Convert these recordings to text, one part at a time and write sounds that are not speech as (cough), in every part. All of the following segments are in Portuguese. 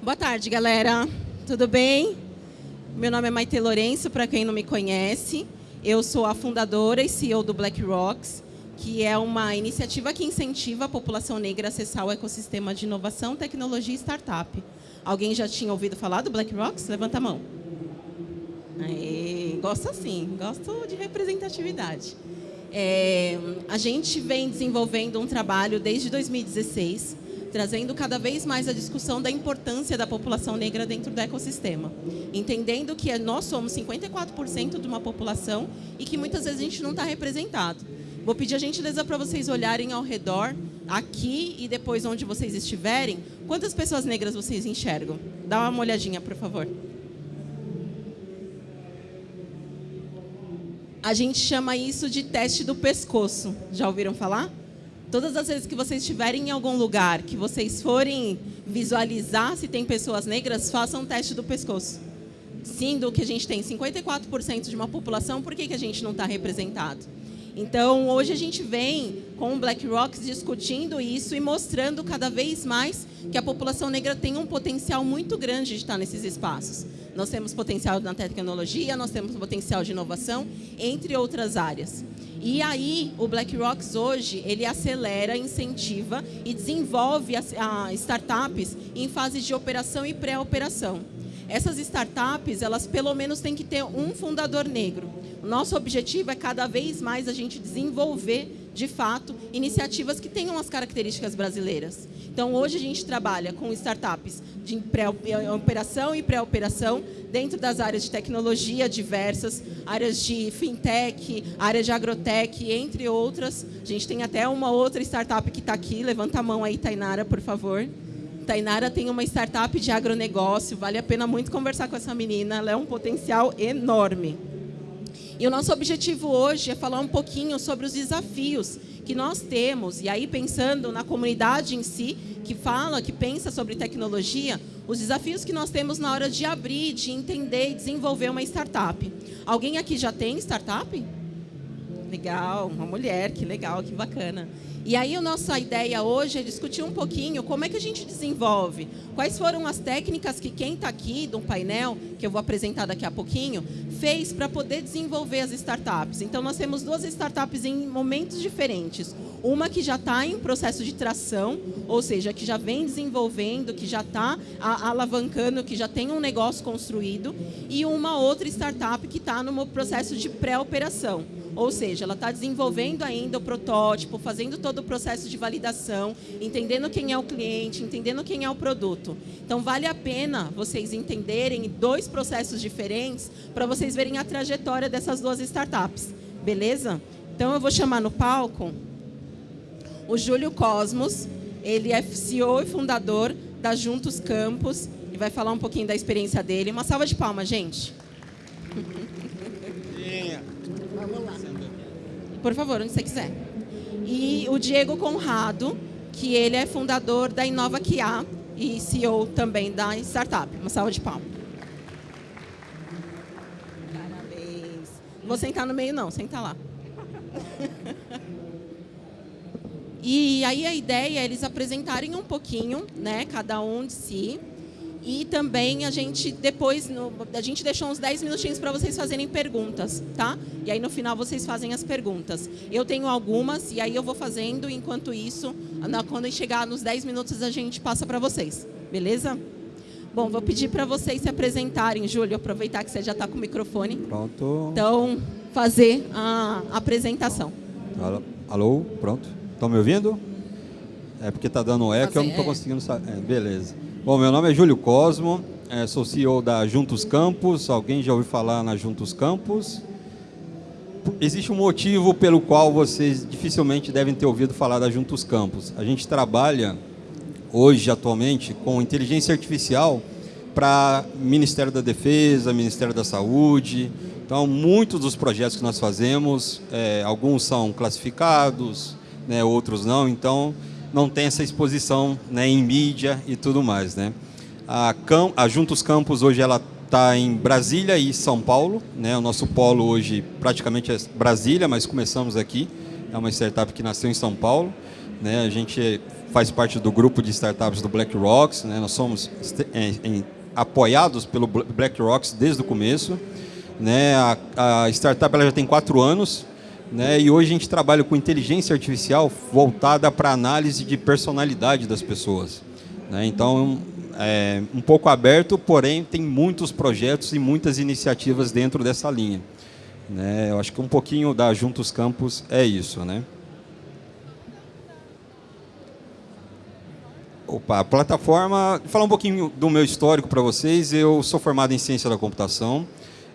Boa tarde, galera. Tudo bem? Meu nome é Maite Lourenço, para quem não me conhece. Eu sou a fundadora e CEO do Black Rocks, que é uma iniciativa que incentiva a população negra a acessar o ecossistema de inovação, tecnologia e startup. Alguém já tinha ouvido falar do Black Rocks? Levanta a mão. Aê, gosto assim, gosto de representatividade. É, a gente vem desenvolvendo um trabalho desde 2016, trazendo cada vez mais a discussão da importância da população negra dentro do ecossistema. Entendendo que nós somos 54% de uma população e que muitas vezes a gente não está representado. Vou pedir a gentileza para vocês olharem ao redor, aqui e depois onde vocês estiverem, quantas pessoas negras vocês enxergam? Dá uma olhadinha, por favor. A gente chama isso de teste do pescoço. Já ouviram falar? Todas as vezes que vocês estiverem em algum lugar, que vocês forem visualizar se tem pessoas negras, façam um teste do pescoço. Sendo que a gente tem 54% de uma população, por que, que a gente não está representado? Então, hoje a gente vem com o Black Rocks discutindo isso e mostrando cada vez mais que a população negra tem um potencial muito grande de estar nesses espaços. Nós temos potencial na tecnologia, nós temos potencial de inovação, entre outras áreas. E aí, o Black Rocks hoje, ele acelera, incentiva e desenvolve as, a, startups em fase de operação e pré-operação. Essas startups, elas pelo menos têm que ter um fundador negro. Nosso objetivo é cada vez mais a gente desenvolver, de fato, iniciativas que tenham as características brasileiras. Então, hoje a gente trabalha com startups de operação e pré-operação dentro das áreas de tecnologia diversas, áreas de fintech, área de agrotech, entre outras. A gente tem até uma outra startup que está aqui. Levanta a mão aí, Tainara, por favor. Tainara tem uma startup de agronegócio, vale a pena muito conversar com essa menina, ela é um potencial enorme. E o nosso objetivo hoje é falar um pouquinho sobre os desafios que nós temos, e aí pensando na comunidade em si, que fala, que pensa sobre tecnologia, os desafios que nós temos na hora de abrir, de entender e desenvolver uma startup. Alguém aqui já tem startup? Legal, uma mulher, que legal, que bacana. E aí a nossa ideia hoje é discutir um pouquinho como é que a gente desenvolve, quais foram as técnicas que quem está aqui do painel, que eu vou apresentar daqui a pouquinho, fez para poder desenvolver as startups. Então nós temos duas startups em momentos diferentes. Uma que já está em processo de tração, ou seja, que já vem desenvolvendo, que já está alavancando, que já tem um negócio construído, e uma outra startup que está no processo de pré-operação. Ou seja, ela está desenvolvendo ainda o protótipo, fazendo todo o processo de validação, entendendo quem é o cliente, entendendo quem é o produto. Então, vale a pena vocês entenderem dois processos diferentes para vocês verem a trajetória dessas duas startups. Beleza? Então, eu vou chamar no palco o Júlio Cosmos. Ele é CEO e fundador da Juntos Campus e vai falar um pouquinho da experiência dele. Uma salva de palmas, gente. Vamos lá. Por favor, onde você quiser. E o Diego Conrado, que ele é fundador da Inova QA e CEO também da startup. Uma salva de palmas. Parabéns. Vou sentar no meio, não. Senta lá. (laughs) E aí a ideia é eles apresentarem um pouquinho, né, cada um de si, e também a gente depois, no, a gente deixou uns 10 minutinhos para vocês fazerem perguntas, tá? E aí no final vocês fazem as perguntas. Eu tenho algumas e aí eu vou fazendo, enquanto isso, quando chegar nos 10 minutos a gente passa para vocês, beleza? Bom, vou pedir para vocês se apresentarem, Júlio, aproveitar que você já está com o microfone. Pronto. Então, fazer a apresentação. Alô, pronto. Estão me ouvindo? É porque está dando eco, eu não estou é. conseguindo saber. É, beleza. Bom, meu nome é Júlio Cosmo, é, sou CEO da Juntos Campos. Alguém já ouviu falar na Juntos Campos? Existe um motivo pelo qual vocês dificilmente devem ter ouvido falar da Juntos Campos. A gente trabalha hoje, atualmente, com inteligência artificial para Ministério da Defesa, Ministério da Saúde. Então, muitos dos projetos que nós fazemos, é, alguns são classificados, né, outros não. Então, não tem essa exposição né, em mídia e tudo mais. Né? A, Cam a Juntos Campos hoje ela está em Brasília e São Paulo. Né? O nosso polo hoje praticamente é Brasília, mas começamos aqui. É uma startup que nasceu em São Paulo. Né? A gente faz parte do grupo de startups do BlackRock. Né? Nós somos em, em, apoiados pelo BlackRock desde o começo. Né? A, a startup ela já tem quatro anos. Né? E hoje a gente trabalha com inteligência artificial voltada para análise de personalidade das pessoas. Né? Então, é um pouco aberto, porém tem muitos projetos e muitas iniciativas dentro dessa linha. Né? Eu acho que um pouquinho da Juntos Campus é isso. Né? Opa, a plataforma, falar um pouquinho do meu histórico para vocês. Eu sou formado em ciência da computação.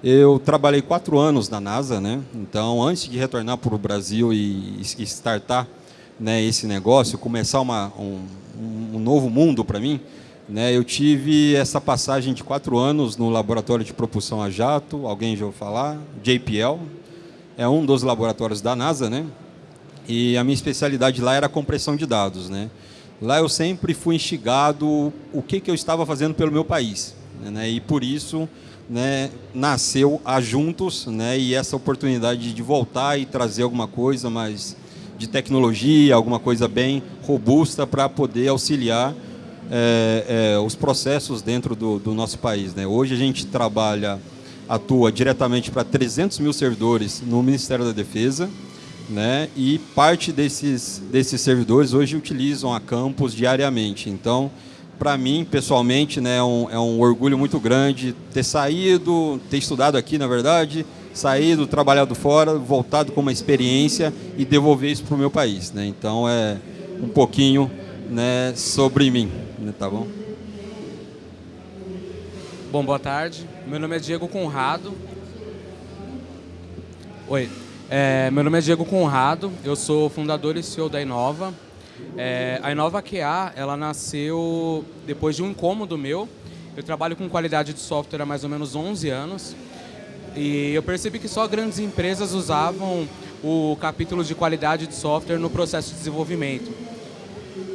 Eu trabalhei quatro anos na NASA, né? Então, antes de retornar para o Brasil e, startar né, esse negócio, começar uma, um, um novo mundo para mim, né, eu tive essa passagem de quatro anos no laboratório de propulsão a jato. Alguém já ouviu falar? JPL é um dos laboratórios da NASA, né? E a minha especialidade lá era compressão de dados, né? Lá eu sempre fui instigado o que, que eu estava fazendo pelo meu país. Né? E por isso né, nasceu a Juntos né, e essa oportunidade de voltar e trazer alguma coisa mais de tecnologia, alguma coisa bem robusta para poder auxiliar é, é, os processos dentro do, do nosso país. Né? Hoje a gente trabalha, atua diretamente para 300 mil servidores no Ministério da Defesa, né? E parte desses, desses servidores hoje utilizam a campus diariamente. Então, para mim, pessoalmente, né, é um, é um orgulho muito grande ter saído, ter estudado aqui, na verdade, saído, trabalhado fora, voltado com uma experiência e devolver isso para o meu país. Né? Então, é um pouquinho né, sobre mim, né, tá bom? Bom, boa tarde. Meu nome é Diego Conrado. Oi, é, meu nome é Diego Conrado, eu sou fundador e CEO da Inova. É, a Inova QA, ela nasceu depois de um incômodo meu. Eu trabalho com qualidade de software há mais ou menos 11 anos. E eu percebi que só grandes empresas usavam o capítulo de qualidade de software no processo de desenvolvimento.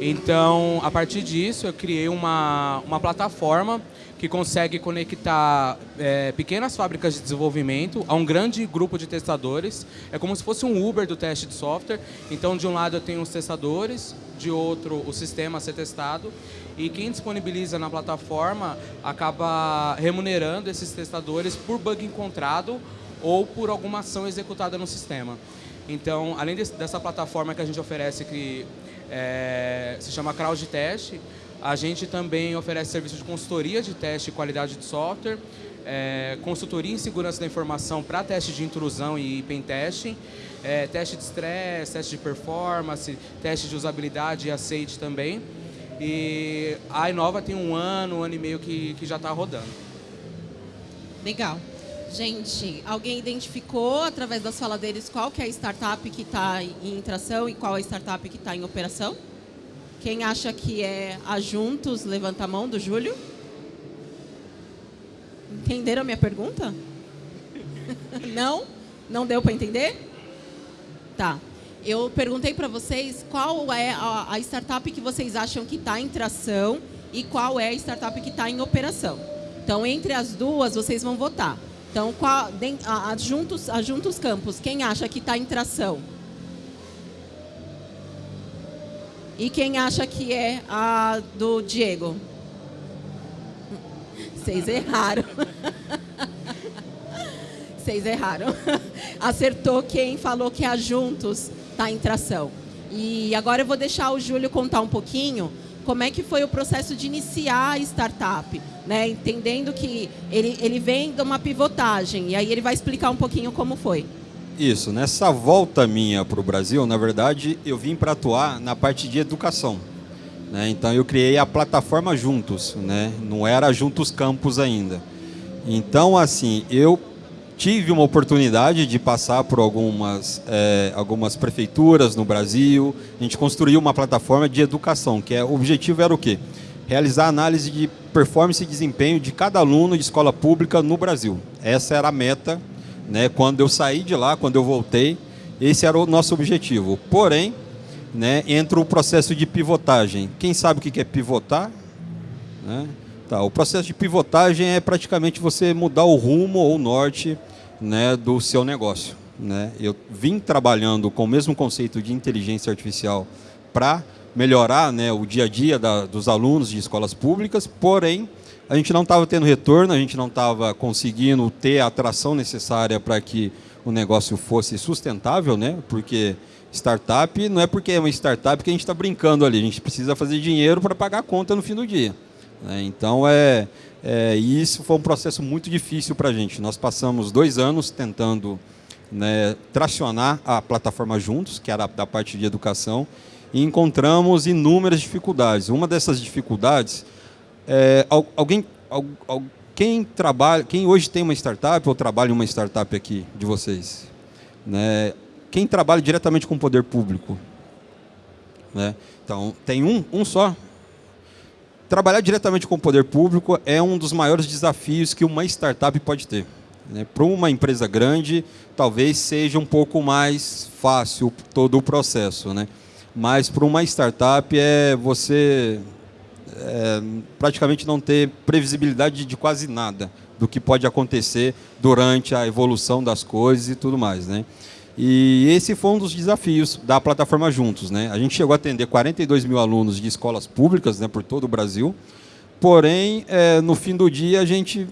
Então, a partir disso, eu criei uma, uma plataforma que consegue conectar é, pequenas fábricas de desenvolvimento a um grande grupo de testadores. É como se fosse um Uber do teste de software. Então, de um lado eu tenho os testadores, de outro o sistema a ser testado. E quem disponibiliza na plataforma acaba remunerando esses testadores por bug encontrado ou por alguma ação executada no sistema. Então, além desse, dessa plataforma que a gente oferece, que é, se chama Crowd Test, a gente também oferece serviços de consultoria de teste e qualidade de software, é, consultoria em segurança da informação para teste de intrusão e pentesting, é, teste de estresse, teste de performance, teste de usabilidade e aceite também. E a Inova tem um ano, um ano e meio que, que já está rodando. Legal. Gente, alguém identificou através das falas deles qual que é a startup que está em tração e qual é a startup que está em operação? Quem acha que é a Juntos, levanta a mão do Júlio. Entenderam a minha pergunta? (laughs) Não? Não deu para entender? Tá. Eu perguntei para vocês qual é a, startup que vocês acham que está em tração e qual é a startup que está em operação. Então, entre as duas, vocês vão votar. Então, qual, Juntos, Campos, quem acha que está em tração? E quem acha que é a do Diego? Vocês erraram. (laughs) Vocês erraram. (laughs) Acertou quem falou que a Juntos está em tração. E agora eu vou deixar o Júlio contar um pouquinho como é que foi o processo de iniciar a startup, né? entendendo que ele, ele vem de uma pivotagem, e aí ele vai explicar um pouquinho como foi. Isso, nessa volta minha para o Brasil, na verdade, eu vim para atuar na parte de educação. Né? Então, eu criei a plataforma Juntos, né? não era Juntos Campus ainda. Então, assim, eu tive uma oportunidade de passar por algumas, é, algumas prefeituras no Brasil. A gente construiu uma plataforma de educação, que é, o objetivo era o quê? Realizar análise de performance e desempenho de cada aluno de escola pública no Brasil. Essa era a meta né? Quando eu saí de lá, quando eu voltei, esse era o nosso objetivo. Porém, né, entra o processo de pivotagem. Quem sabe o que é pivotar? Né? Tá, o processo de pivotagem é praticamente você mudar o rumo ou o norte né, do seu negócio. Né? Eu vim trabalhando com o mesmo conceito de inteligência artificial para melhorar né, o dia a dia da, dos alunos de escolas públicas, porém, a gente não estava tendo retorno, a gente não estava conseguindo ter a atração necessária para que o negócio fosse sustentável, né? porque startup não é porque é uma startup que a gente está brincando ali, a gente precisa fazer dinheiro para pagar a conta no fim do dia. Né? Então, é, é, isso foi um processo muito difícil para a gente. Nós passamos dois anos tentando né, tracionar a plataforma Juntos, que era da parte de educação, e encontramos inúmeras dificuldades. Uma dessas dificuldades, é, alguém, quem trabalha, quem hoje tem uma startup ou trabalha em uma startup aqui de vocês, né, quem trabalha diretamente com o poder público, né? Então tem um, um só. Trabalhar diretamente com o poder público é um dos maiores desafios que uma startup pode ter. Né? Para uma empresa grande, talvez seja um pouco mais fácil todo o processo, né? mas para uma startup é você é, praticamente não ter previsibilidade de quase nada do que pode acontecer durante a evolução das coisas e tudo mais. Né? E esse foi um dos desafios da plataforma Juntos. Né? A gente chegou a atender 42 mil alunos de escolas públicas né, por todo o Brasil, porém, é, no fim do dia, a gente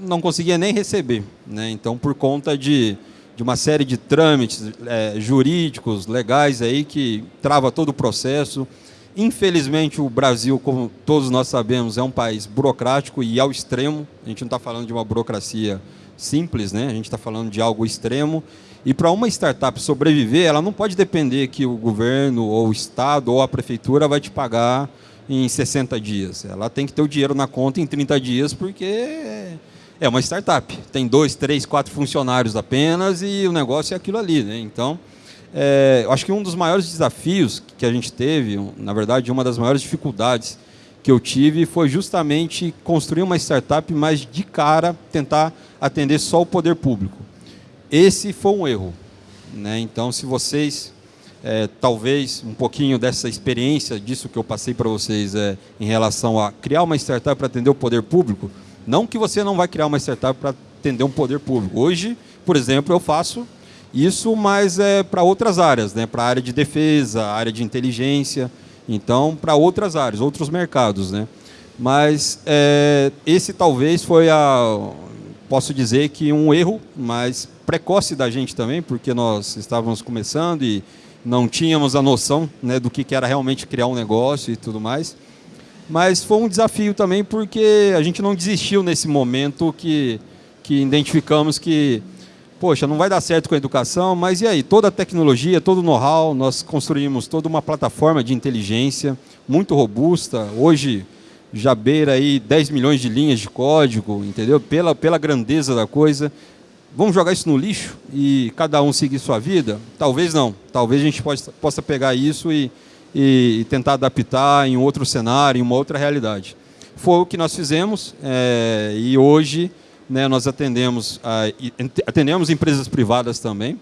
não conseguia nem receber. Né? Então, por conta de, de uma série de trâmites é, jurídicos, legais, aí, que trava todo o processo. Infelizmente, o Brasil, como todos nós sabemos, é um país burocrático e ao extremo. A gente não está falando de uma burocracia simples, né? a gente está falando de algo extremo. E para uma startup sobreviver, ela não pode depender que o governo, ou o Estado, ou a prefeitura vai te pagar em 60 dias. Ela tem que ter o dinheiro na conta em 30 dias, porque é uma startup. Tem dois, três, quatro funcionários apenas e o negócio é aquilo ali. Né? Então, é, eu acho que um dos maiores desafios que a gente teve, na verdade, uma das maiores dificuldades que eu tive foi justamente construir uma startup, mas de cara tentar atender só o poder público. Esse foi um erro. Né? Então, se vocês, é, talvez, um pouquinho dessa experiência, disso que eu passei para vocês é, em relação a criar uma startup para atender o poder público, não que você não vai criar uma startup para atender um poder público. Hoje, por exemplo, eu faço isso, mas é para outras áreas, né? para a área de defesa, área de inteligência, então para outras áreas, outros mercados. Né? Mas é, esse talvez foi a, posso dizer que um erro mais precoce da gente também, porque nós estávamos começando e não tínhamos a noção né, do que era realmente criar um negócio e tudo mais. Mas foi um desafio também porque a gente não desistiu nesse momento que, que identificamos que, poxa, não vai dar certo com a educação, mas e aí? Toda a tecnologia, todo o know-how, nós construímos toda uma plataforma de inteligência muito robusta. Hoje já beira aí 10 milhões de linhas de código, entendeu? Pela, pela grandeza da coisa. Vamos jogar isso no lixo e cada um seguir sua vida? Talvez não. Talvez a gente possa, possa pegar isso e e, tentar adaptar em outro cenário, em uma outra realidade. Foi o que nós fizemos é, e hoje né, nós atendemos, a, atendemos empresas privadas também,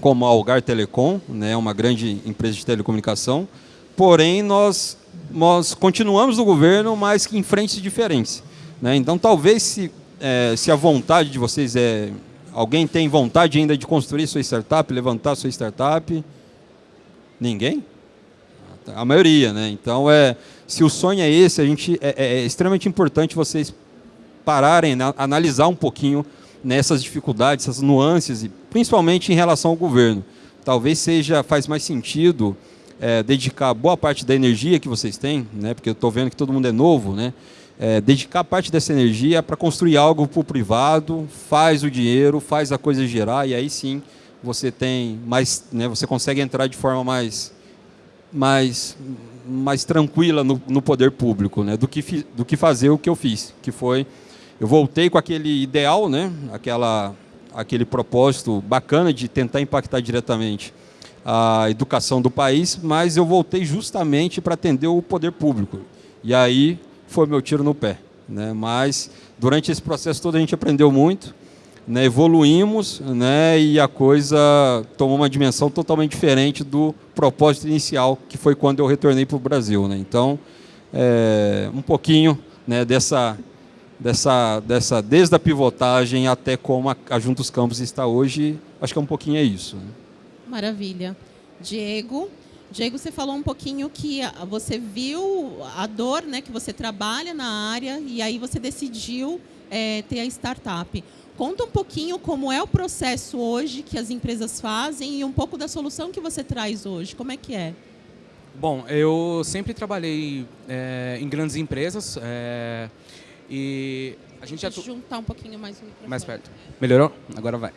como a Algar Telecom, né, uma grande empresa de telecomunicação, porém nós, nós continuamos no governo, mas em frentes diferentes. Né? Então talvez se, é, se a vontade de vocês é... Alguém tem vontade ainda de construir sua startup, levantar sua startup? Ninguém? a maioria, né? Então, é, se o sonho é esse, a gente, é, é, é extremamente importante vocês pararem, né, analisar um pouquinho nessas dificuldades, essas nuances, e principalmente em relação ao governo. Talvez seja, faz mais sentido é, dedicar boa parte da energia que vocês têm, né, porque eu estou vendo que todo mundo é novo, né, é, dedicar parte dessa energia para construir algo para o privado, faz o dinheiro, faz a coisa gerar, e aí sim você tem mais, né, você consegue entrar de forma mais mais, mais tranquila no, no poder público, né, do, que, do que fazer o que eu fiz, que foi, eu voltei com aquele ideal, né, aquela, aquele propósito bacana de tentar impactar diretamente a educação do país, mas eu voltei justamente para atender o poder público. E aí foi meu tiro no pé. Né? Mas durante esse processo todo a gente aprendeu muito, né, evoluímos né, e a coisa tomou uma dimensão totalmente diferente do propósito inicial, que foi quando eu retornei para o Brasil. Né? Então, é, um pouquinho né, dessa, dessa, dessa, desde a pivotagem até como a, a Juntos Campos está hoje, acho que é um pouquinho é isso. Né? Maravilha. Diego, Diego, você falou um pouquinho que você viu a dor, né, que você trabalha na área e aí você decidiu é, ter a startup. Conta um pouquinho como é o processo hoje que as empresas fazem e um pouco da solução que você traz hoje. Como é que é? Bom, eu sempre trabalhei é, em grandes empresas é, e a gente já juntar um pouquinho mais o microfone. Mais perto. Melhorou? Agora vai.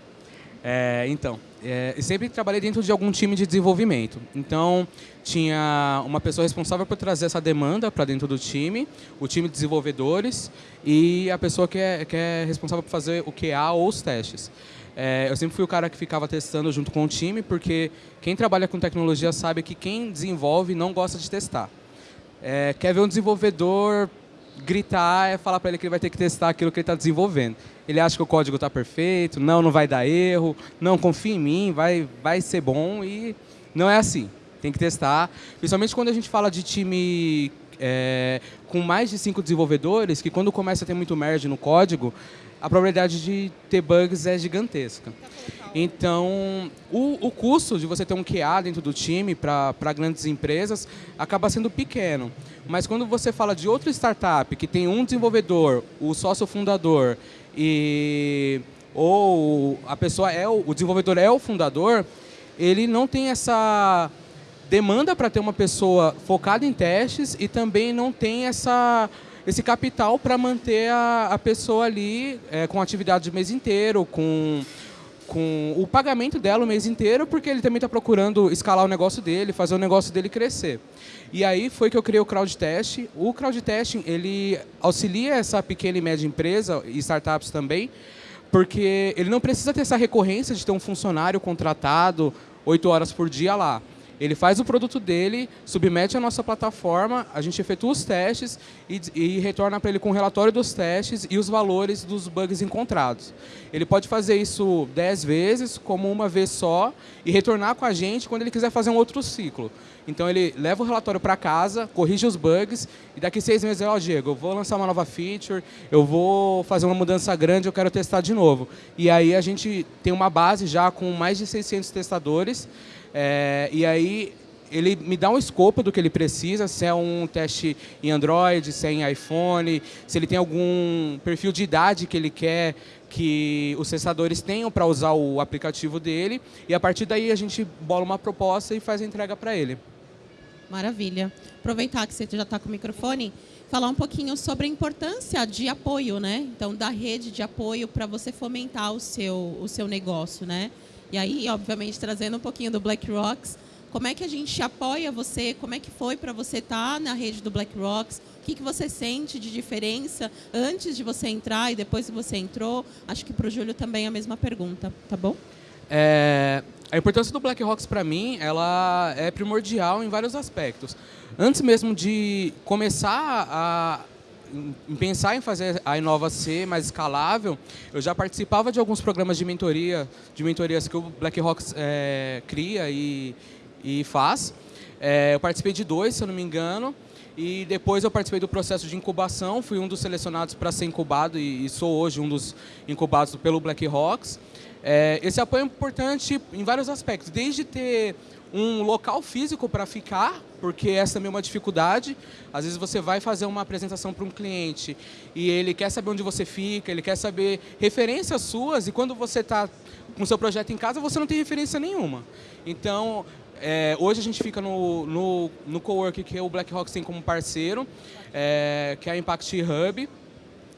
É, então, é, sempre trabalhei dentro de algum time de desenvolvimento. Então, tinha uma pessoa responsável por trazer essa demanda para dentro do time, o time de desenvolvedores e a pessoa que é, que é responsável por fazer o QA ou os testes. É, eu sempre fui o cara que ficava testando junto com o time, porque quem trabalha com tecnologia sabe que quem desenvolve não gosta de testar. É, quer ver um desenvolvedor gritar é falar para ele que ele vai ter que testar aquilo que ele está desenvolvendo. Ele acha que o código está perfeito, não, não vai dar erro, não, confia em mim, vai, vai ser bom e não é assim. Tem que testar, principalmente quando a gente fala de time é, com mais de cinco desenvolvedores, que quando começa a ter muito merge no código, a probabilidade de ter bugs é gigantesca. Então, o, o custo de você ter um QA dentro do time para grandes empresas acaba sendo pequeno. Mas quando você fala de outra startup que tem um desenvolvedor, o sócio fundador e ou a pessoa é o, o desenvolvedor é o fundador, ele não tem essa demanda para ter uma pessoa focada em testes e também não tem essa esse capital para manter a, a pessoa ali é, com atividade o mês inteiro, com com o pagamento dela o mês inteiro, porque ele também está procurando escalar o negócio dele, fazer o negócio dele crescer. E aí foi que eu criei o Crowd Test. O Crowd Testing, ele auxilia essa pequena e média empresa e startups também, porque ele não precisa ter essa recorrência de ter um funcionário contratado oito horas por dia lá. Ele faz o produto dele, submete à nossa plataforma, a gente efetua os testes e, e retorna para ele com o relatório dos testes e os valores dos bugs encontrados. Ele pode fazer isso 10 vezes, como uma vez só, e retornar com a gente quando ele quiser fazer um outro ciclo. Então ele leva o relatório para casa, corrige os bugs, e daqui seis meses, ó, oh, Diego, eu vou lançar uma nova feature, eu vou fazer uma mudança grande, eu quero testar de novo. E aí a gente tem uma base já com mais de 600 testadores, é, e aí ele me dá um escopo do que ele precisa, se é um teste em Android, se é em iPhone, se ele tem algum perfil de idade que ele quer que os testadores tenham para usar o aplicativo dele, e a partir daí a gente bola uma proposta e faz a entrega para ele. Maravilha. Aproveitar que você já está com o microfone, falar um pouquinho sobre a importância de apoio, né? Então, da rede de apoio para você fomentar o seu, o seu negócio, né? E aí, obviamente, trazendo um pouquinho do Black Rocks, como é que a gente apoia você? Como é que foi para você estar tá na rede do Black Rocks? O que, que você sente de diferença antes de você entrar e depois que você entrou? Acho que para o Júlio também é a mesma pergunta, tá bom? É, a importância do Black Rocks para mim, ela é primordial em vários aspectos. Antes mesmo de começar a em pensar em fazer a Inova ser mais escalável, eu já participava de alguns programas de mentoria, de mentorias que o BlackRock é, cria e, e faz. É, eu participei de dois, se eu não me engano, e depois eu participei do processo de incubação, fui um dos selecionados para ser incubado e, e, sou hoje um dos incubados pelo BlackRocks. É, esse apoio é importante em vários aspectos, desde ter um local físico para ficar, porque essa também é uma dificuldade. Às vezes você vai fazer uma apresentação para um cliente e ele quer saber onde você fica, ele quer saber referências suas e quando você está com o seu projeto em casa, você não tem referência nenhuma. Então, é, hoje a gente fica no, no, no cowork que o BlackRock tem como parceiro, é, que é a Impact Hub.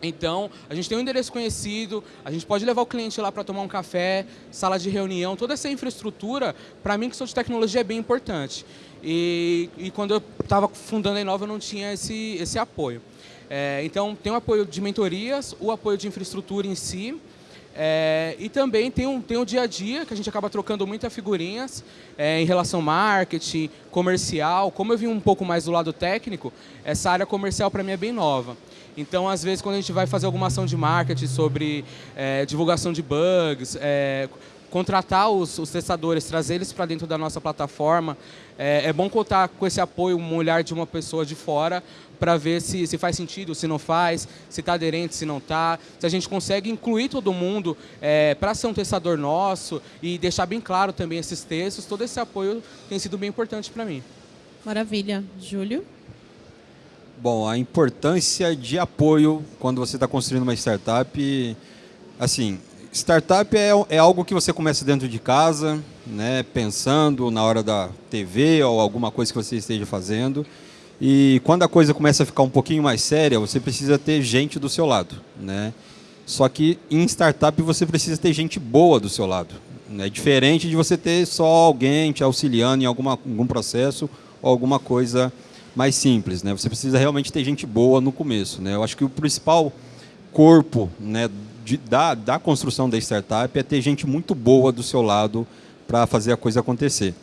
Então, a gente tem um endereço conhecido, a gente pode levar o cliente lá para tomar um café, sala de reunião, toda essa infraestrutura, para mim que sou de tecnologia, é bem importante. E, e quando eu estava fundando a Inova, eu não tinha esse, esse apoio. É, então, tem o apoio de mentorias, o apoio de infraestrutura em si, é, e também tem um, tem um dia a dia, que a gente acaba trocando muitas figurinhas é, em relação marketing, comercial. Como eu vim um pouco mais do lado técnico, essa área comercial para mim é bem nova. Então, às vezes, quando a gente vai fazer alguma ação de marketing sobre é, divulgação de bugs, é, contratar os, os testadores, trazer eles para dentro da nossa plataforma. É, é, bom contar com esse apoio, um olhar de uma pessoa de fora, para ver se, se faz sentido, se não faz, se está aderente, se não está, se a gente consegue incluir todo mundo é, para ser um testador nosso e deixar bem claro também esses textos. Todo esse apoio tem sido bem importante para mim. Maravilha. Júlio? Bom, a importância de apoio quando você está construindo uma startup, assim, startup é, é algo que você começa dentro de casa, né, pensando na hora da TV ou alguma coisa que você esteja fazendo. E quando a coisa começa a ficar um pouquinho mais séria, você precisa ter gente do seu lado, né? Só que em startup você precisa ter gente boa do seu lado. É diferente de você ter só alguém te auxiliando em alguma, algum processo ou alguma coisa mais simples. Né? Você precisa realmente ter gente boa no começo. Né? Eu acho que o principal corpo né, de, da, da construção da startup é ter gente muito boa do seu lado para fazer a coisa acontecer.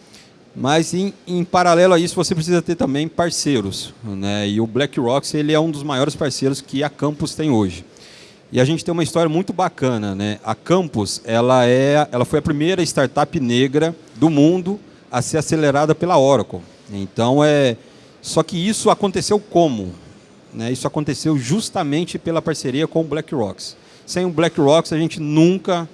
Mas, em, em, paralelo a isso, você precisa ter também parceiros. Né? E o BlackRock ele é um dos maiores parceiros que a Campus tem hoje. E a gente tem uma história muito bacana. Né? A Campus ela é, ela foi a primeira startup negra do mundo a ser acelerada pela Oracle. Então, é, só que isso aconteceu como? Né? Isso aconteceu justamente pela parceria com o BlackRock. Sem o BlackRock, a gente nunca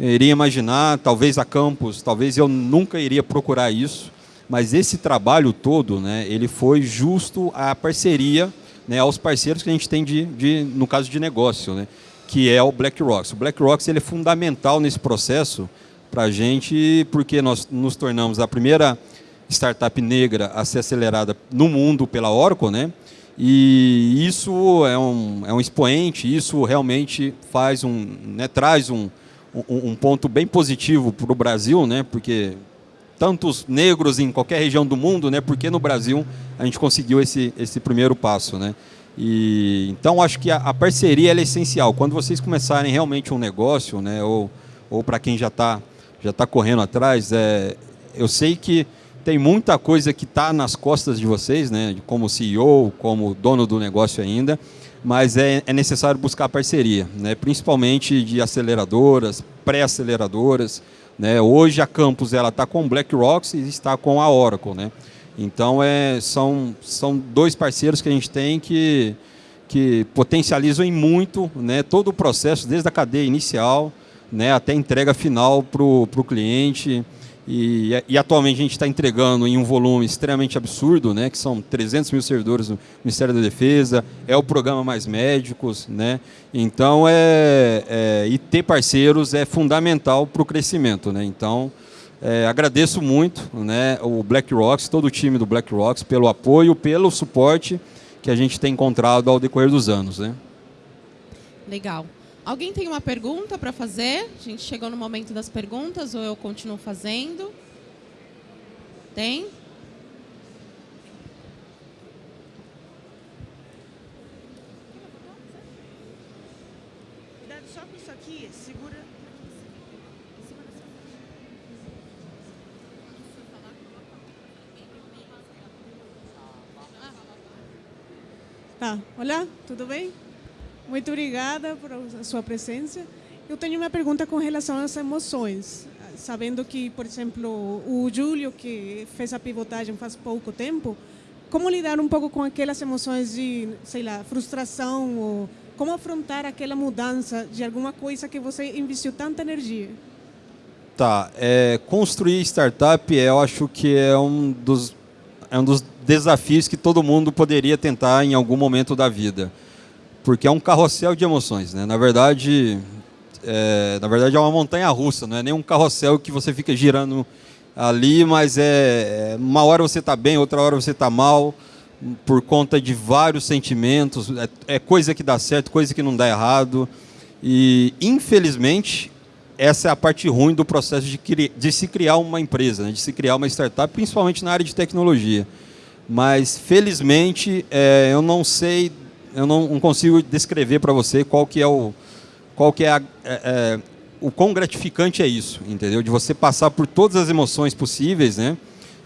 iria imaginar, talvez a Campus, talvez eu nunca iria procurar isso, mas esse trabalho todo, né, ele foi justo à parceria, né, aos parceiros que a gente tem de, de no caso de negócio, né, que é o BlackRock. O BlackRock ele é fundamental nesse processo para a gente, porque nós nos tornamos a primeira startup negra a ser acelerada no mundo pela Oracle, né? E isso é um, é um expoente, isso realmente faz um, né, traz um, um, um ponto bem positivo para o Brasil, né? Porque tantos negros em qualquer região do mundo, né? Porque no Brasil a gente conseguiu esse, esse primeiro passo, né? E, então acho que a, a parceria é essencial. Quando vocês começarem realmente um negócio, né? Ou, ou para quem já está já tá correndo atrás, é, eu sei que tem muita coisa que está nas costas de vocês, né, como CEO, como dono do negócio ainda, mas é, é necessário buscar parceria, né, principalmente de aceleradoras, pré-aceleradoras. Né. Hoje a Campus está com BlackRock e está com a Oracle. Né. Então é, são, são dois parceiros que a gente tem que, que potencializam em muito né, todo o processo, desde a cadeia inicial né, até a entrega final para o cliente. E, e, atualmente a gente está entregando em um volume extremamente absurdo, né, que são 300 mil servidores no Ministério da Defesa, é o programa Mais Médicos. Né, então, é, é e ter parceiros é fundamental para o crescimento. Né, então, é, agradeço muito né, o BlackRock, todo o time do BlackRock, pelo apoio, pelo suporte que a gente tem encontrado ao decorrer dos anos. Né. Legal. Alguém tem uma pergunta para fazer? A gente chegou no momento das perguntas ou eu continuo fazendo? Tem? Cuidado só com isso aqui, segura. Tá, olá, tudo bem? Muito obrigada por sua presença. Eu tenho uma pergunta com relação às emoções. Sabendo que, por exemplo, o Júlio, que fez a pivotagem faz pouco tempo, como lidar um pouco com aquelas emoções de, sei lá, frustração ou como afrontar aquela mudança de alguma coisa que você investiu tanta energia? Tá, é, construir startup eu acho que é um dos é um dos desafios que todo mundo poderia tentar em algum momento da vida porque é um carrossel de emoções, né? Na verdade, é, na verdade é uma montanha russa, não é nem um carrossel que você fica girando ali, mas é, é uma hora você está bem, outra hora você está mal, por conta de vários sentimentos, é, é, coisa que dá certo, coisa que não dá errado, e infelizmente essa é a parte ruim do processo de, de se criar uma empresa, né? de se criar uma startup, principalmente na área de tecnologia. Mas felizmente é, eu não sei eu não, não consigo descrever para você qual que é o qual que é, a, é, é, o quão gratificante é isso, entendeu? De você passar por todas as emoções possíveis, né?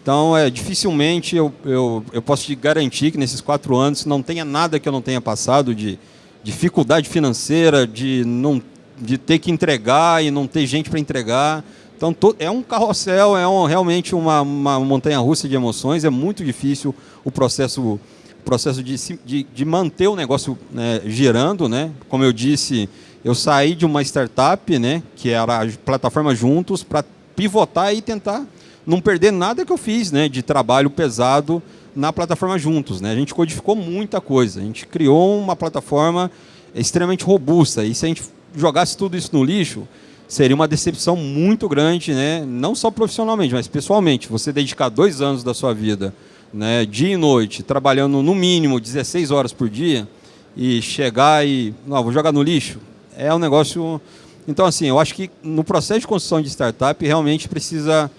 Então, é, dificilmente eu, eu, eu posso te garantir que nesses quatro anos não tenha nada que eu não tenha passado de dificuldade financeira, de não de ter que entregar e não ter gente para entregar, Então é um carrossel, é um, realmente uma, uma montanha-russa de emoções, é muito difícil o processo, processo de, de, de manter o negócio né, girando. Né? Como eu disse, eu saí de uma startup, né, que era a plataforma Juntos, para pivotar e tentar não perder nada que eu fiz né, de trabalho pesado na plataforma Juntos. Né? A gente codificou muita coisa, a gente criou uma plataforma extremamente robusta. E se a gente jogasse tudo isso no lixo, seria uma decepção muito grande, né? não só profissionalmente, mas pessoalmente. Você dedicar dois anos da sua vida, né, dia e noite, trabalhando no mínimo 16 horas por dia, e chegar e, não, vou jogar no lixo, é um negócio... Então, assim, eu acho que no processo de construção de startup, realmente precisa...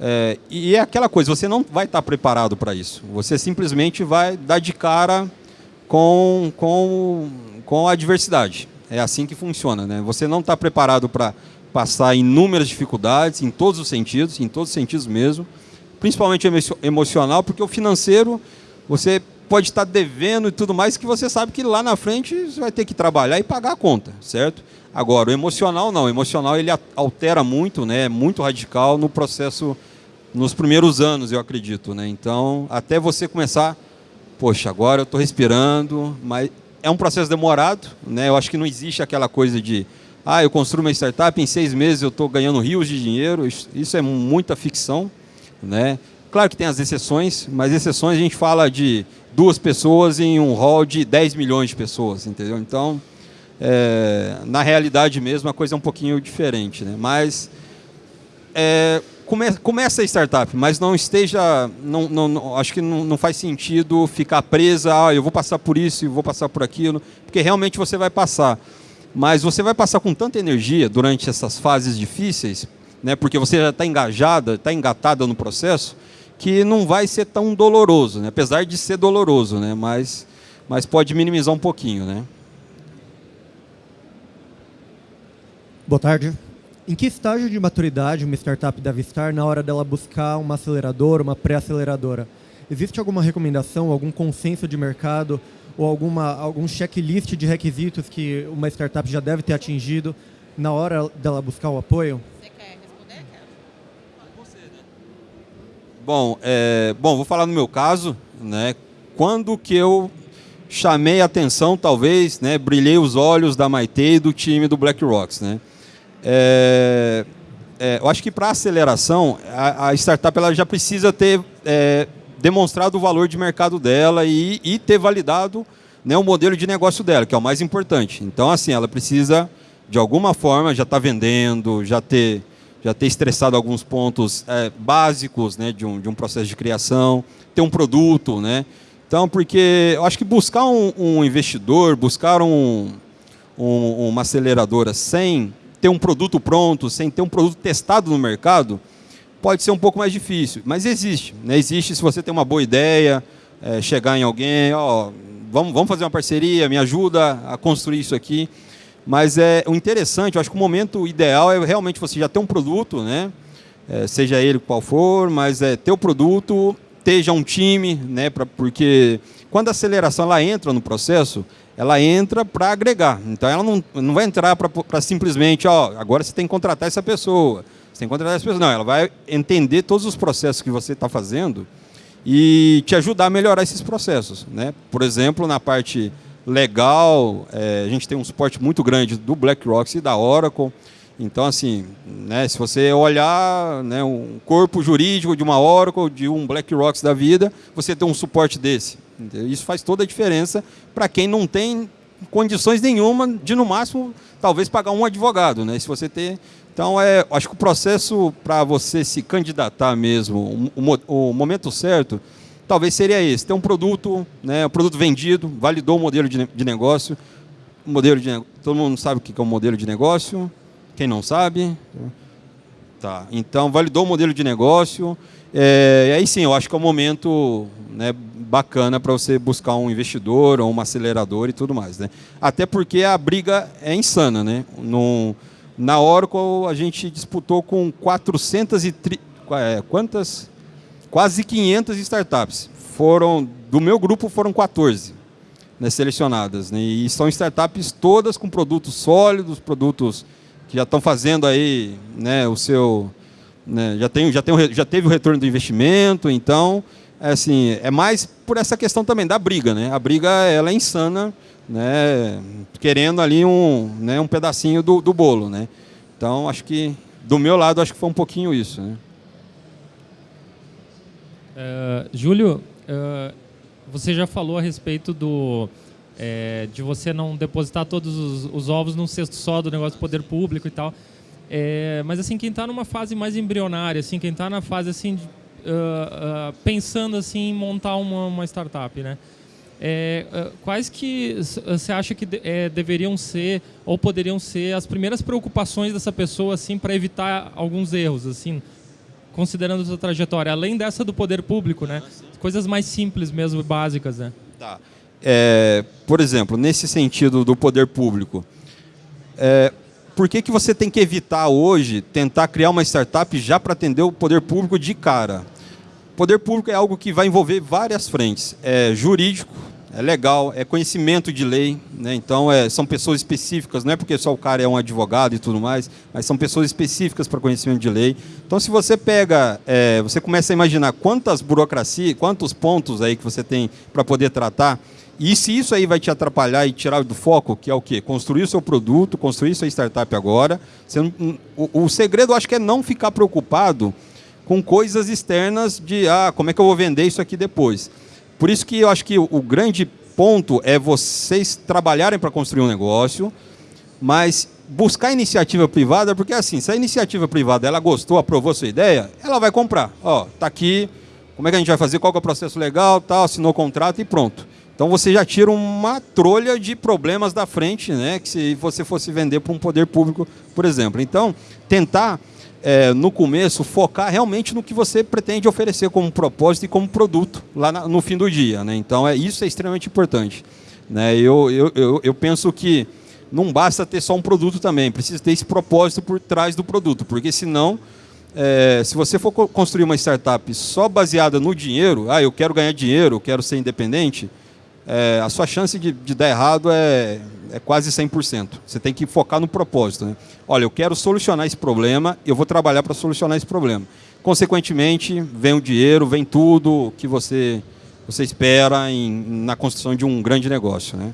É, e é aquela coisa, você não vai estar preparado para isso. Você simplesmente vai dar de cara com, com, com a adversidade. É assim que funciona. Né? Você não está preparado para passar inúmeras dificuldades, em todos os sentidos, em todos os sentidos mesmo, principalmente emocional, porque o financeiro, você pode estar devendo e tudo mais, que você sabe que lá na frente você vai ter que trabalhar e pagar a conta, certo? Agora, o emocional não. O emocional ele altera muito, né? é muito radical no processo, nos primeiros anos, eu acredito. Né? Então, até você começar, poxa, agora eu estou respirando, mas é um processo demorado. Né? Eu acho que não existe aquela coisa de, ah, eu construo uma startup, em seis meses eu estou ganhando rios de dinheiro. Isso é muita ficção. Né? Claro que tem as exceções, mas exceções a gente fala de duas pessoas em um hall de 10 milhões de pessoas, entendeu? Então, é, na realidade mesmo, a coisa é um pouquinho diferente. Né? Mas é, come, começa a startup, mas não esteja... Não, não, acho que não, não faz sentido ficar presa, ah, eu vou passar por isso, eu vou passar por aquilo, porque realmente você vai passar. Mas você vai passar com tanta energia durante essas fases difíceis, né, porque você já está engajada, está engatada no processo, que não vai ser tão doloroso, né? apesar de ser doloroso, né? mas, mas pode minimizar um pouquinho. Né? Boa tarde. Em que estágio de maturidade uma startup deve estar na hora dela buscar uma aceleradora, uma pré-aceleradora? Existe alguma recomendação, algum consenso de mercado ou alguma, algum checklist de requisitos que uma startup já deve ter atingido na hora dela buscar o apoio? Bom, é, bom, vou falar no meu caso, né? Quando que eu chamei a atenção, talvez, né? Brilhei os olhos da Maite e do time do Black Rocks, né? É, é, eu acho que para aceleração, a, a, startup ela já precisa ter é, demonstrado o valor de mercado dela e, e ter validado né, o modelo de negócio dela, que é o mais importante. Então, assim, ela precisa, de alguma forma, já estar tá vendendo, já ter já ter estressado alguns pontos é, básicos né, de, um, de um processo de criação, ter um produto. Né? Então, porque eu acho que buscar um, um investidor, buscar um, um, uma aceleradora sem ter um produto pronto, sem ter um produto testado no mercado, pode ser um pouco mais difícil. Mas existe. Né? Existe se você tem uma boa ideia, é, chegar em alguém, ó, vamos, vamos fazer uma parceria, me ajuda a construir isso aqui. Mas é, o interessante, eu acho que o momento ideal é realmente você já ter um produto, né? É, seja ele qual for, mas é ter o produto, já um time, né? Pra, porque quando a aceleração ela entra no processo, ela entra para agregar. Então ela não, não vai entrar para simplesmente, ó, agora você tem que contratar essa pessoa, você tem que contratar essa pessoa. Não, ela vai entender todos os processos que você está fazendo e te ajudar a melhorar esses processos. Né? Por exemplo, na parte legal. É, a gente tem um suporte muito grande do BlackRock e da Oracle. Então, assim, né, se você olhar né, um corpo jurídico de uma Oracle, de um BlackRock da vida, você tem um suporte desse. Isso faz toda a diferença para quem não tem condições nenhuma de, no máximo, talvez pagar um advogado. Né? Se você ter... Então, é, acho que o processo para você se candidatar mesmo, o, o momento certo, talvez seria esse, ter um produto, né, um produto vendido, validou o modelo de, de negócio, modelo de todo mundo sabe o que é um modelo de negócio, quem não sabe, tá, então validou o modelo de negócio, é, e aí sim, eu acho que é um momento né, bacana para você buscar um investidor ou uma aceleradora e tudo mais. Né? Até porque a briga é insana. Né? No, na Oracle, a gente disputou com 400 e... Tri, é, quantas? Quase 500 startups. Foram, do meu grupo foram 14 né, selecionadas. Né, e são startups todas com produtos sólidos, produtos que já estão fazendo aí né, o seu, né? já, tem, já, tem, já teve o retorno do investimento, então é, assim, é mais por essa questão também da briga. Né? A briga ela é insana, né? querendo ali um, né, um pedacinho do, do bolo. Né? Então, acho que, do meu lado, acho que foi um pouquinho isso. Né? Uh, Júlio, uh, você já falou a respeito do, é, de você não depositar todos os, os, ovos num cesto só do negócio do poder público e tal. É, mas assim, quem está numa fase mais embrionária, assim, quem está na fase assim, de, uh, pensando assim em montar uma, uma startup, né? É, quais que você acha que de, é, deveriam ser ou poderiam ser as primeiras preocupações dessa pessoa assim para evitar alguns erros, assim, considerando a sua trajetória, além dessa do poder público, né? Coisas mais simples mesmo, básicas, né? Tá. É, por exemplo, nesse sentido do poder público, é, por que, que você tem que evitar hoje tentar criar uma startup já para atender o poder público de cara? Poder público é algo que vai envolver várias frentes. É jurídico, é legal, é conhecimento de lei, né? então é, são pessoas específicas, não é porque só o cara é um advogado e tudo mais, mas são pessoas específicas para conhecimento de lei. Então, se você pega, é, você começa a imaginar quantas burocracias, quantos pontos aí que você tem para poder tratar, e se isso aí vai te atrapalhar e tirar do foco, que é o quê? Construir o seu produto, construir sua startup agora. Não, o, o segredo, acho que é não ficar preocupado com coisas externas de, ah, como é que eu vou vender isso aqui depois. Por isso que eu acho que o, grande ponto é vocês trabalharem para construir um negócio, mas buscar iniciativa privada, porque assim, se a iniciativa privada ela gostou, aprovou sua ideia, ela vai comprar. Ó, tá aqui, como é que a gente vai fazer, qual é o processo legal, tal, assinou o contrato e pronto. Então você já tira uma trolha de problemas da frente, né? Que se você fosse vender para um poder público, por exemplo. Então, tentar é, no começo focar realmente no que você pretende oferecer como propósito e como produto lá na, no fim do dia, né? Então é isso é extremamente importante. Né? Eu, eu, eu, eu penso que não basta ter só um produto também, precisa ter esse propósito por trás do produto, porque senão é, se você for construir uma startup só baseada no dinheiro, ah, eu quero ganhar dinheiro, eu quero ser independente, é, a sua chance de, de, dar errado é, é quase 100%. Você tem que focar no propósito. Né? Olha, eu quero solucionar esse problema, eu vou trabalhar para solucionar esse problema. Consequentemente, vem o dinheiro, vem tudo que você, você espera em, na construção de um grande negócio. Né?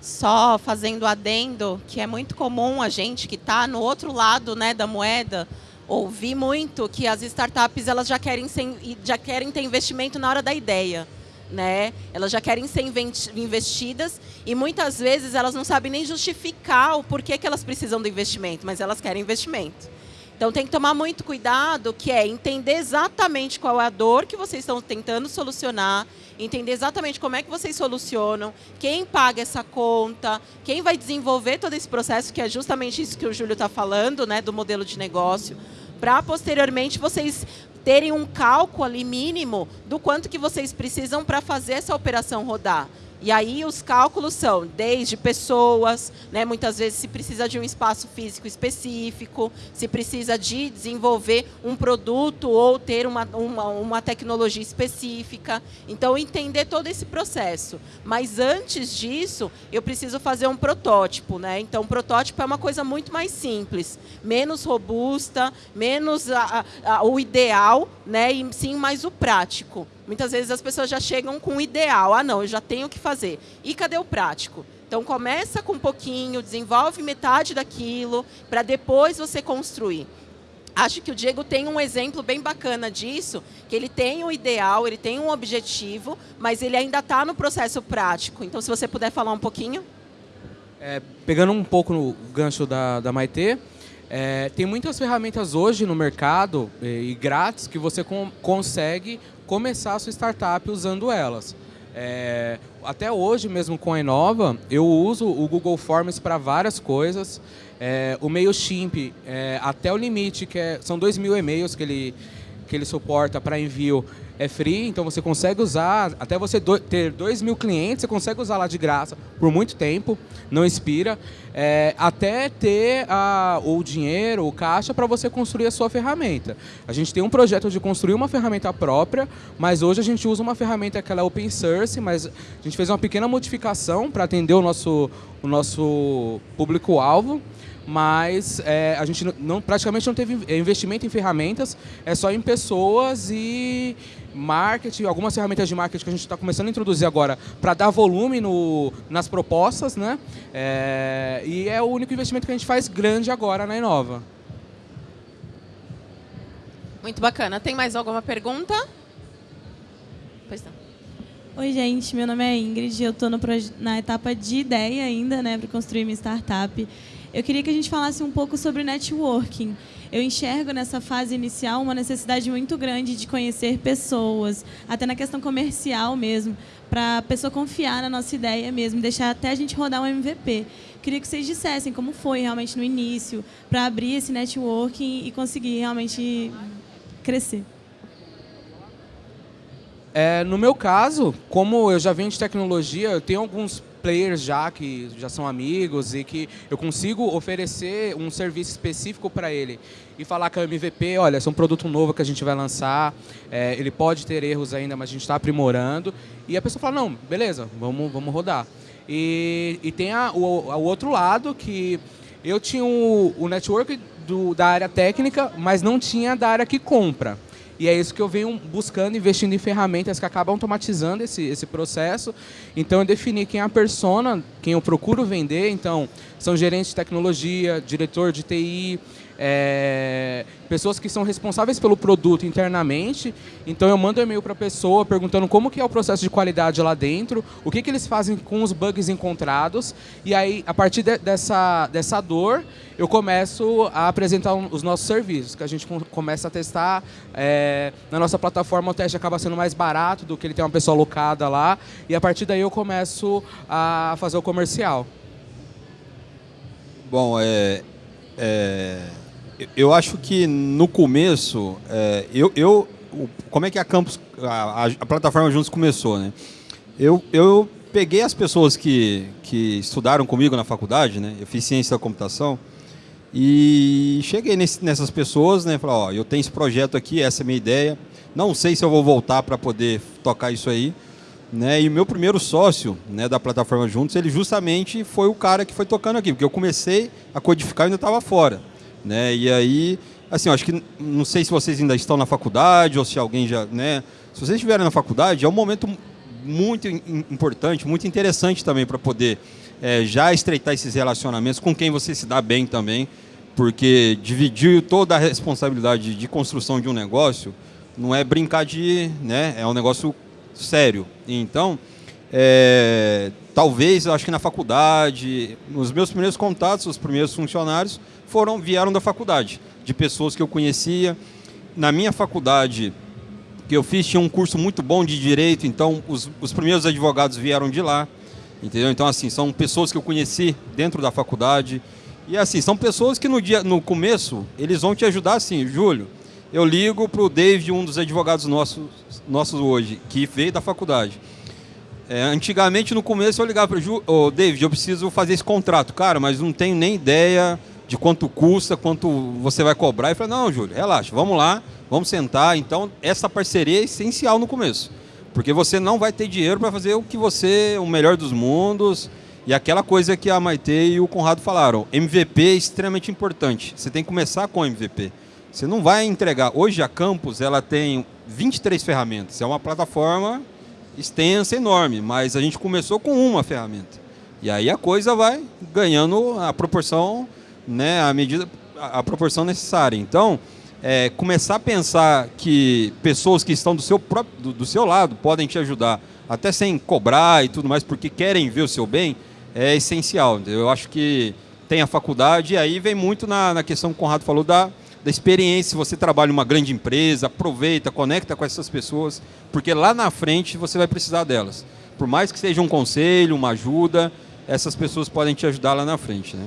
Só fazendo adendo, que é muito comum a gente que está no outro lado né, da moeda, ouvi muito que as startups elas já querem, ser, já querem ter investimento na hora da ideia. Né? Elas já querem ser investidas e muitas vezes elas não sabem nem justificar o porquê que elas precisam do investimento, mas elas querem investimento. Então tem que tomar muito cuidado, que é entender exatamente qual é a dor que vocês estão tentando solucionar, entender exatamente como é que vocês solucionam, quem paga essa conta, quem vai desenvolver todo esse processo, que é justamente isso que o Júlio está falando, né, do modelo de negócio para posteriormente vocês terem um cálculo ali mínimo do quanto que vocês precisam para fazer essa operação rodar. E aí os cálculos são desde pessoas, né, muitas vezes se precisa de um espaço físico específico, se precisa de desenvolver um produto ou ter uma, uma, uma tecnologia específica. Então, entender todo esse processo. Mas antes disso, eu preciso fazer um protótipo. Né? Então, protótipo é uma coisa muito mais simples, menos robusta, menos a, a, o ideal, né, e sim mais o prático. Muitas vezes as pessoas já chegam com o ideal. Ah, não, eu já tenho o que fazer. E cadê o prático? Então, começa com um pouquinho, desenvolve metade daquilo, para depois você construir. Acho que o Diego tem um exemplo bem bacana disso, que ele tem um ideal, ele tem um objetivo, mas ele ainda está no processo prático. Então, se você puder falar um pouquinho. É, pegando um pouco no gancho da, da Maitê, é, tem muitas ferramentas hoje no mercado e, e grátis que você com, consegue começar a sua startup usando elas. É, até hoje mesmo com a Inova, eu uso o Google Forms para várias coisas. É, o MailChimp, é, até o limite, que é, são 2 mil e-mails que ele, que ele suporta para envio, é free, então você consegue usar, até você do, ter 2 mil clientes, você consegue usar lá de graça por muito tempo, não expira, é, até ter a, o dinheiro, o caixa para você construir a sua ferramenta. A gente tem um projeto de construir uma ferramenta própria, mas hoje a gente usa uma ferramenta que é open source, mas a gente fez uma pequena modificação para atender o nosso, o nosso público-alvo mas é, a gente não, praticamente não teve investimento em ferramentas, é só em pessoas e marketing, algumas ferramentas de marketing que a gente está começando a introduzir agora para dar volume no, nas propostas, né? É, e é o único investimento que a gente faz grande agora na Inova. Muito bacana. Tem mais alguma pergunta? Pois não. Oi, gente. Meu nome é Ingrid. Eu estou na etapa de ideia ainda, né, para construir minha startup. Eu queria que a gente falasse um pouco sobre networking. Eu enxergo nessa fase inicial uma necessidade muito grande de conhecer pessoas, até na questão comercial mesmo, para a pessoa confiar na nossa ideia mesmo, deixar até a gente rodar um MVP. Queria que vocês dissessem como foi realmente no início, para abrir esse networking e conseguir realmente crescer. É, no meu caso, como eu já venho de tecnologia, eu tenho alguns players já que já são amigos e que eu consigo oferecer um serviço específico para ele e falar com a MVP, olha, é um produto novo que a gente vai lançar, é, ele pode ter erros ainda, mas a gente está aprimorando. E a pessoa fala, não, beleza, vamos, vamos rodar. E, e tem a, o, o outro lado que eu tinha o, o network do, da área técnica, mas não tinha da área que compra. E é isso que eu venho buscando, investindo em ferramentas que acabam automatizando esse, esse processo. Então, eu defini quem é a persona, quem eu procuro vender. Então, são gerentes de tecnologia, diretor de TI, é, pessoas que são responsáveis pelo produto internamente. Então eu mando e-mail para a pessoa perguntando como que é o processo de qualidade lá dentro, o que, que eles fazem com os bugs encontrados. E aí, a partir de, dessa, dessa dor, eu começo a apresentar um, os nossos serviços, que a gente começa a testar. É, na nossa plataforma o teste acaba sendo mais barato do que ele ter uma pessoa alocada lá. E a partir daí eu começo a fazer o comercial. Bom, é, é eu acho que no começo, é, eu, eu, como é que a Campus, a, a, plataforma Juntos começou, né? Eu, eu peguei as pessoas que, que estudaram comigo na faculdade, né? Eu fiz ciência da computação e cheguei nesse, nessas pessoas, né? Falei, ó, eu tenho esse projeto aqui, essa é a minha ideia. Não sei se eu vou voltar para poder tocar isso aí. Né? E o meu primeiro sócio né, da plataforma Juntos, ele justamente foi o cara que foi tocando aqui, porque eu comecei a codificar e ainda estava fora. Né? E aí, assim, eu acho que não sei se vocês ainda estão na faculdade ou se alguém já, né? Se vocês estiverem na faculdade, é um momento muito importante, muito interessante também para poder é, já estreitar esses relacionamentos com quem você se dá bem também, porque dividir toda a responsabilidade de construção de um negócio não é brincar de, né? É um negócio sério. Então, é, talvez, acho que na faculdade, nos meus primeiros contatos, os primeiros funcionários, foram vieram da faculdade, de pessoas que eu conhecia. Na minha faculdade, que eu fiz, tinha um curso muito bom de direito, então os, os primeiros advogados vieram de lá. Entendeu? Então, assim, são pessoas que eu conheci dentro da faculdade. E, assim, são pessoas que no, dia, no começo, eles vão te ajudar, assim, Júlio, eu ligo para o David, um dos advogados nossos, nossos hoje, que veio da faculdade. É, antigamente, no começo, eu ligava para o oh, David, eu preciso fazer esse contrato. Cara, mas não tenho nem ideia de quanto custa, quanto você vai cobrar. E falei, não, Júlio, relaxa, vamos lá, vamos sentar. Então, essa parceria é essencial no começo. Porque você não vai ter dinheiro para fazer o que você, o melhor dos mundos. E aquela coisa que a Maite e o Conrado falaram, MVP é extremamente importante. Você tem que começar com MVP. Você não vai entregar. Hoje a Campus ela tem 23 ferramentas. É uma plataforma extensa, enorme, mas a gente começou com uma ferramenta. E aí a coisa vai ganhando a proporção né, a medida, a, proporção necessária. Então, é, começar a pensar que pessoas que estão do seu, próprio, do, do, seu lado podem te ajudar, até sem cobrar e tudo mais, porque querem ver o seu bem, é essencial. Eu acho que tem a faculdade e aí vem muito na, na questão que o Conrado falou da, da experiência. Se você trabalha em uma grande empresa, aproveita, conecta com essas pessoas, porque lá na frente você vai precisar delas. Por mais que seja um conselho, uma ajuda, essas pessoas podem te ajudar lá na frente. Né?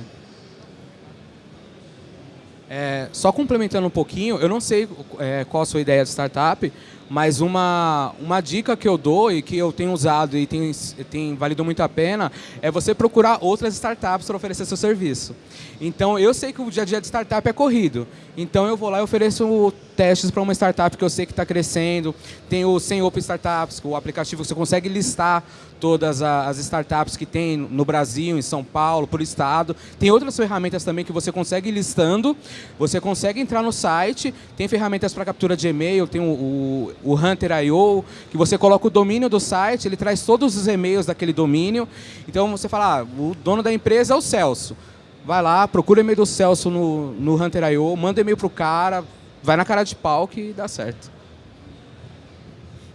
É, só complementando um pouquinho, eu não sei é, qual a sua ideia de startup, Mas uma, uma dica que eu dou e que eu tenho usado e tem, tem valido muito a pena é você procurar outras startups para oferecer seu serviço. Então, eu sei que o dia a dia de startup é corrido. Então, eu vou lá e ofereço testes para uma startup que eu sei que está crescendo. Tem o Sem Open Startups, o aplicativo que você consegue listar todas as startups que tem no Brasil, em São Paulo, por estado. Tem outras ferramentas também que você consegue ir listando. Você consegue entrar no site, tem ferramentas para captura de e-mail, tem o, o, o Hunter.io, que você coloca o domínio do site, ele traz todos os e-mails daquele domínio. Então, você fala, ah, o dono da empresa é o Celso vai lá, procura o e-mail do Celso no, no Hunter.io, manda e-mail pro cara, vai na cara de pau que dá certo.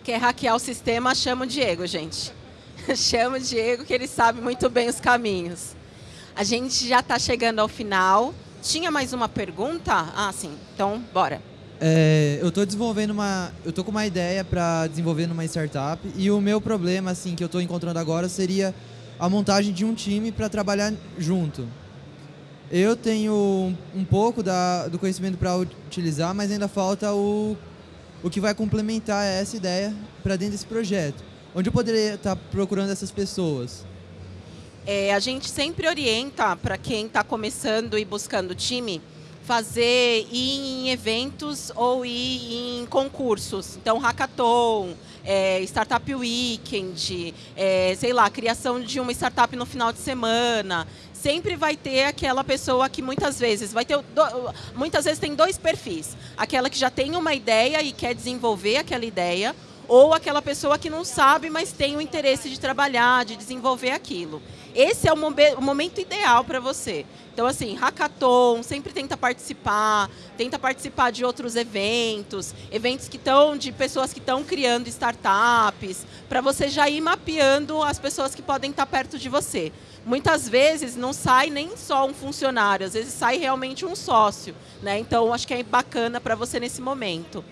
Quer hackear o sistema, chama o Diego, gente. (laughs) chama o Diego que ele sabe muito bem os caminhos. A gente já está chegando ao final. Tinha mais uma pergunta? Ah, sim. Então, bora. É, eu estou desenvolvendo uma, eu tô com uma ideia para desenvolver numa startup e o meu problema, assim, que eu estou encontrando agora seria a montagem de um time para trabalhar junto. Eu tenho um pouco da, do conhecimento para utilizar, mas ainda falta o, o que vai complementar essa ideia para dentro desse projeto. Onde eu poderia estar tá procurando essas pessoas? É, a gente sempre orienta para quem está começando e buscando time fazer ir em eventos ou ir em concursos. Então, hackathon, é, Startup Weekend, é, sei lá, criação de uma startup no final de semana. Sempre vai ter aquela pessoa que muitas vezes vai ter do, muitas vezes tem dois perfis. Aquela que já tem uma ideia e quer desenvolver aquela ideia ou aquela pessoa que não sabe mas tem o interesse de trabalhar de desenvolver aquilo. Esse é o, momen o momento ideal para você então assim hackathon sempre tenta participar tenta participar de outros eventos eventos que estão de pessoas que estão criando startups para você já ir mapeando as pessoas que podem estar perto de você muitas vezes não sai nem só um funcionário, às vezes sai realmente um sócio. Né? Então, acho que é bacana para você nesse momento.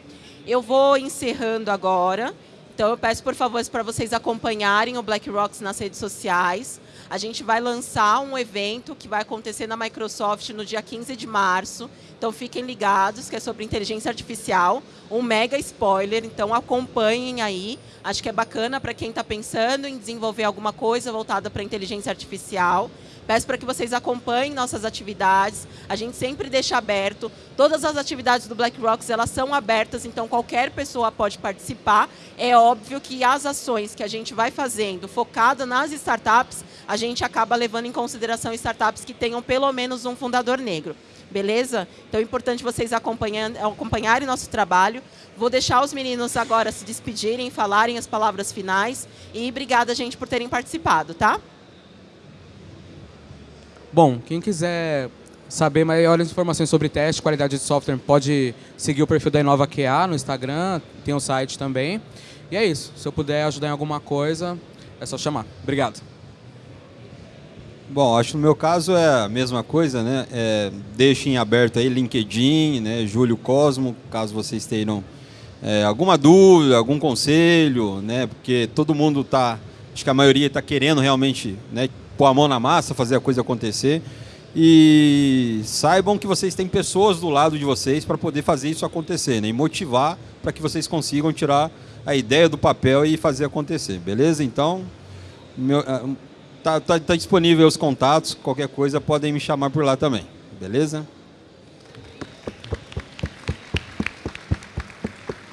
Eu vou encerrando agora. Então, eu peço, por favor, para vocês acompanharem o Black Rocks nas redes sociais. A gente vai lançar um evento que vai acontecer na Microsoft no dia 15 de março. Então, fiquem ligados, que é sobre inteligência artificial. Um mega spoiler, então acompanhem aí. Acho que é bacana para quem está pensando em desenvolver alguma coisa voltada para inteligência artificial. Peço para que vocês acompanhem nossas atividades. A gente sempre deixa aberto. Todas as atividades do Black Rocks elas são abertas, então qualquer pessoa pode participar. É óbvio que as ações que a gente vai fazendo focada nas startups, a gente acaba levando em consideração startups que tenham pelo menos um fundador negro. Beleza? Então é importante vocês acompanharem nosso trabalho. Vou deixar os meninos agora se despedirem, falarem as palavras finais. E obrigada, gente, por terem participado, tá? Bom, quem quiser saber maiores informações sobre teste, qualidade de software, pode seguir o perfil da Inova QA no Instagram, tem o um site também. E é isso. Se eu puder ajudar em alguma coisa, é só chamar. Obrigado. Bom, acho que no meu caso é a mesma coisa, né? É, deixem aberto aí LinkedIn, né? Júlio Cosmo, caso vocês tenham é, alguma dúvida, algum conselho, né? Porque todo mundo está, acho que a maioria está querendo realmente, né? Pôr a mão na massa, fazer a coisa acontecer. E saibam que vocês têm pessoas do lado de vocês para poder fazer isso acontecer, né? E motivar para que vocês consigam tirar a ideia do papel e fazer acontecer, beleza? Então, meu, tá, tá, tá disponível os contatos, qualquer coisa podem me chamar por lá também, beleza?